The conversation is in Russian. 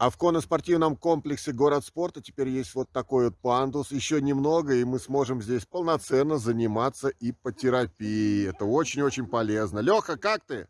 А в конно-спортивном комплексе «Город спорта» теперь есть вот такой вот пандус. Еще немного, и мы сможем здесь полноценно заниматься иппотерапией. Это очень-очень полезно. Леха, как ты?